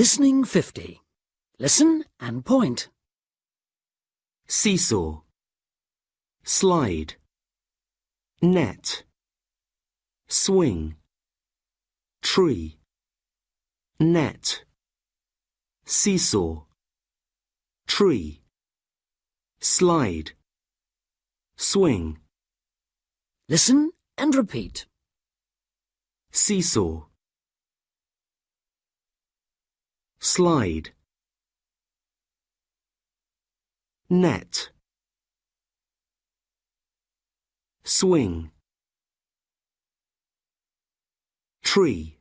Listening 50. Listen and point. seesaw, slide, net, swing, tree, net, seesaw, tree, slide, swing, Listen and repeat. seesaw, slide, net, swing, tree,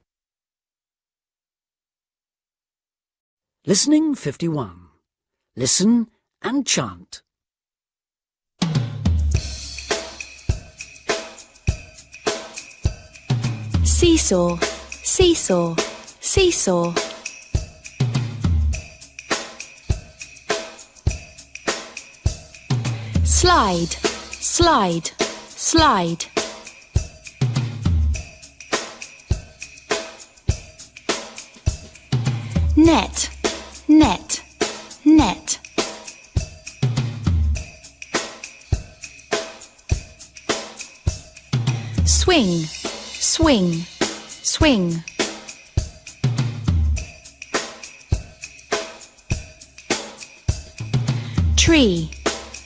Listening 51. Listen and chant. seesaw, seesaw, seesaw. Slide, slide, slide. Net, net, net. Swing, swing, swing. Tree,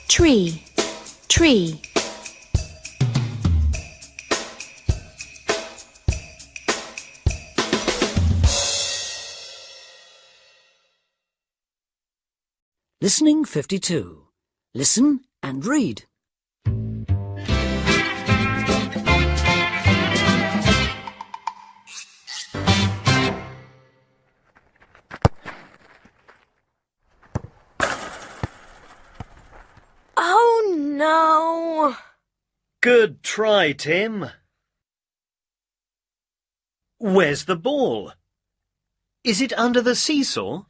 tree, tree. Listening 52. Listen and read. Good try, Tim. Where's the ball? Is it under the seesaw?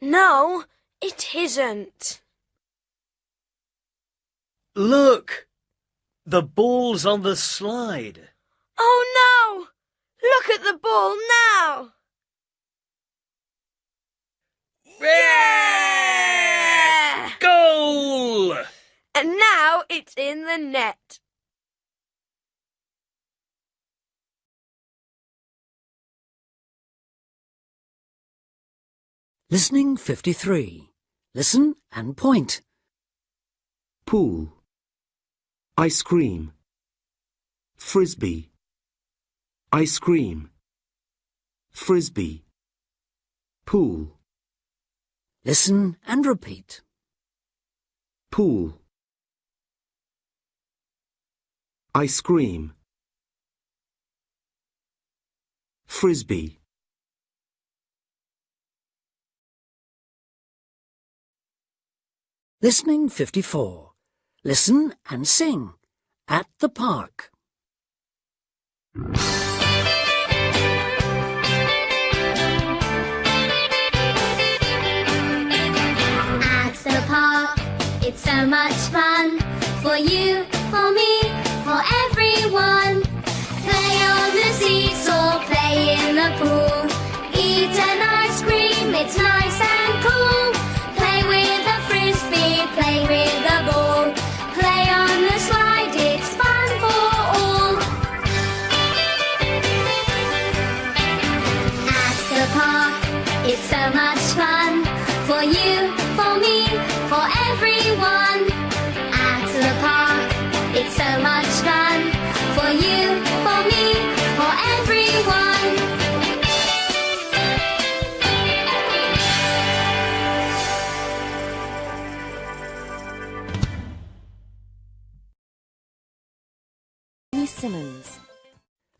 No, it isn't. Look! The ball's on the slide. Oh no! Look at the ball now! Yeah! Goal! And now it's in the net. Listening 53. Listen and point. pool, ice cream, frisbee, ice cream, frisbee, pool, Listen and repeat. pool, ice cream, frisbee, Listening 54. Listen and sing. At the park. At the park, it's so much fun for you,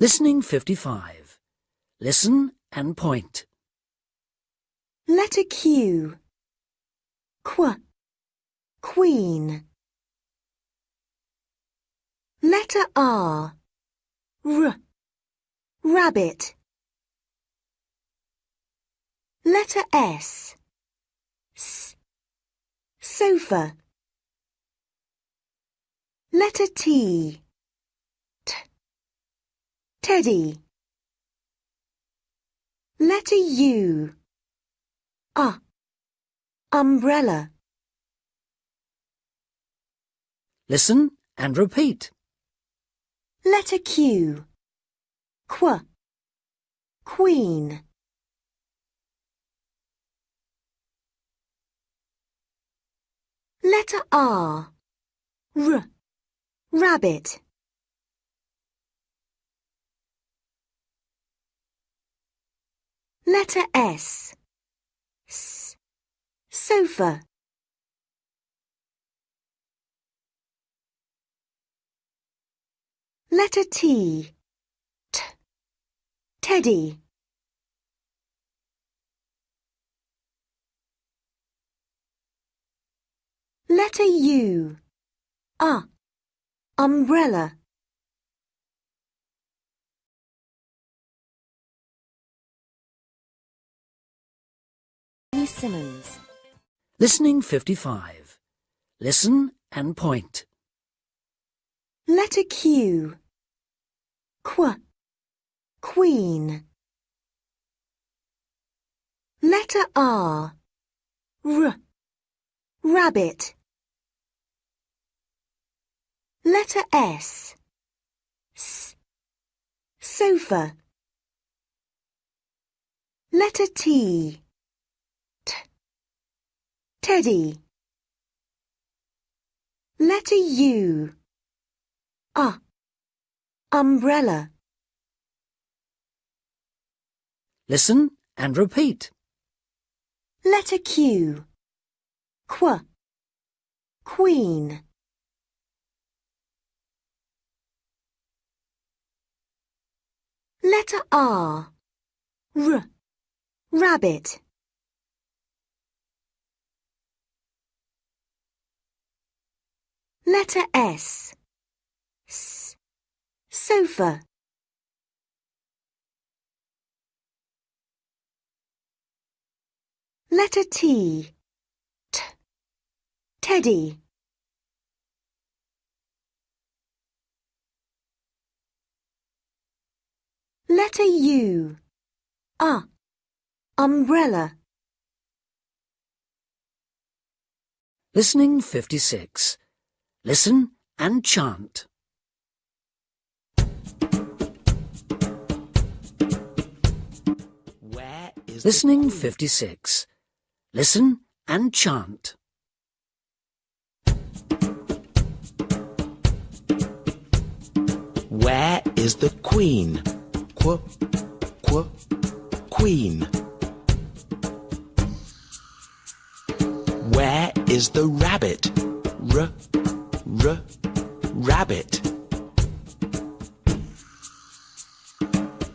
Listening 55. Listen and point. Letter Q. Qu. Queen. Letter R. R. Rabbit. Letter S. S. Sofa. Letter T. Teddy. Letter U. Ah. Umbrella. Listen and repeat. Letter Q. Qu. Queen. Letter R. R. Rabbit. Letter S. S. Sofa. Letter T. T. Teddy. Letter U. Ah. Umbrella. Simmons. Listening 55. Listen and point. Letter Q. Qu. Queen. Letter R. R. Rabbit. Letter S. S. Sofa. Letter T. T. Teddy. Letter U. Ah. Umbrella. Listen and repeat. Letter Q. Qu. Queen. Letter R. R. Rabbit. Letter S. S. Sofa. Letter T. T. Teddy. Letter U. Ah. Umbrella. Listening 56. Listen and chant. Where is Listening 56. Listen and chant. Where is the queen? Qu, qu, queen. Where is the rabbit? R, r, rabbit.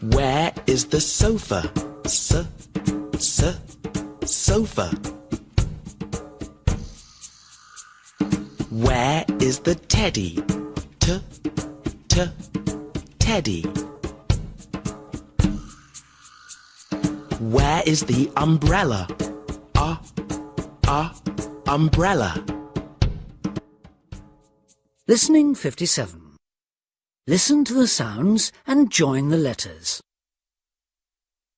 Where is the sofa? S, s, sofa. Where is the teddy? T, t, teddy. Where is the umbrella? Ah, ah, umbrella. Listening 57. Listen to the sounds and join the letters.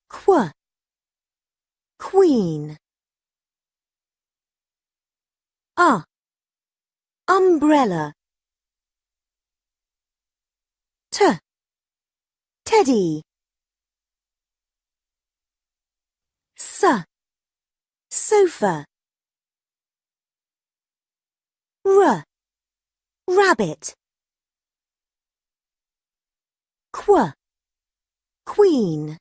Qu. Queen. Ah. Umbrella. T. Teddy. S. Sofa. R. Rabbit. Qu. Queen.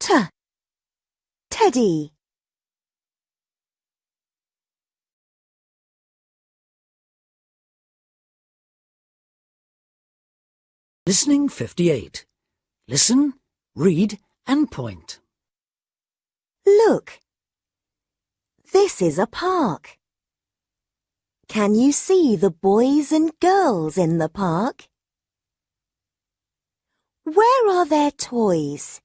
T. Teddy. Listening 58. Listen, read and point. Look. This is a park. Can you see the boys and girls in the park? Where are their toys?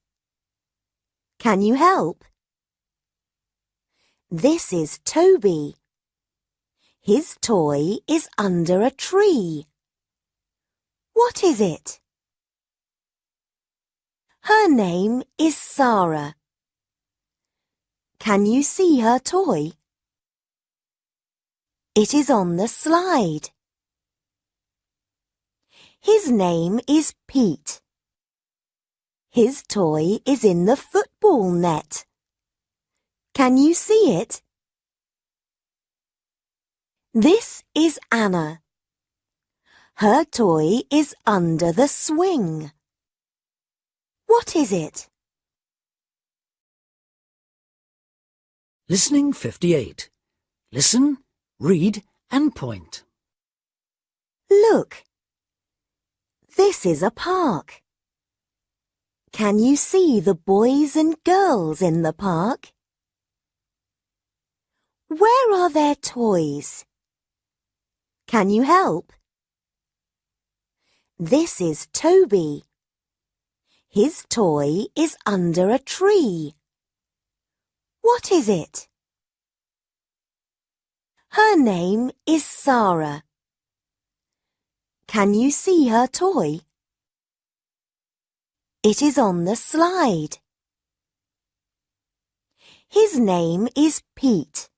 Can you help? This is Toby. His toy is under a tree. What is it? Her name is Sarah. Can you see her toy? It is on the slide. His name is Pete. His toy is in the football net. Can you see it? This is Anna. Her toy is under the swing. What is it? Listening 58. Listen, read and point. Look. This is a park. Can you see the boys and girls in the park? Where are their toys? Can you help? This is Toby. His toy is under a tree. What is it? Her name is Sarah. Can you see her toy? It is on the slide. His name is Pete.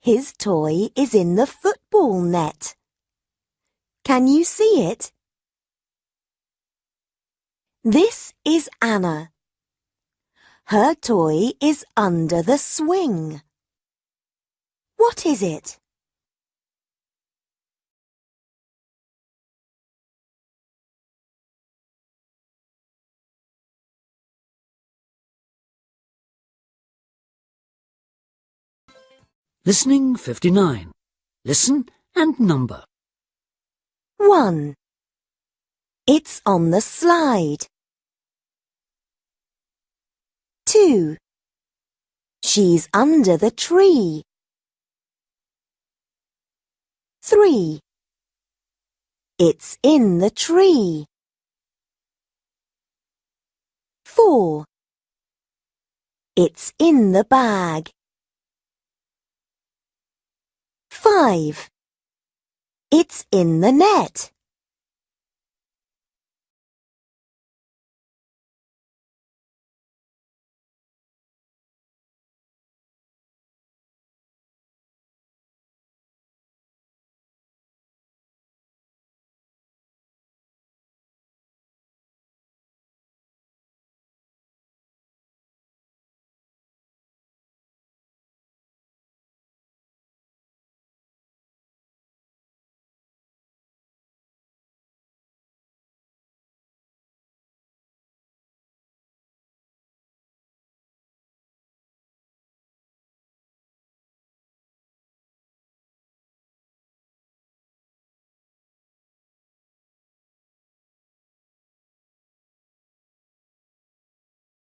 His toy is in the football net. Can you see it? This is Anna. Her toy is under the swing. What is it? Listening 59. Listen and number. 1. It's on the slide. 2. She's under the tree. 3. It's in the tree. 4. It's in the bag. 5. It's in the net.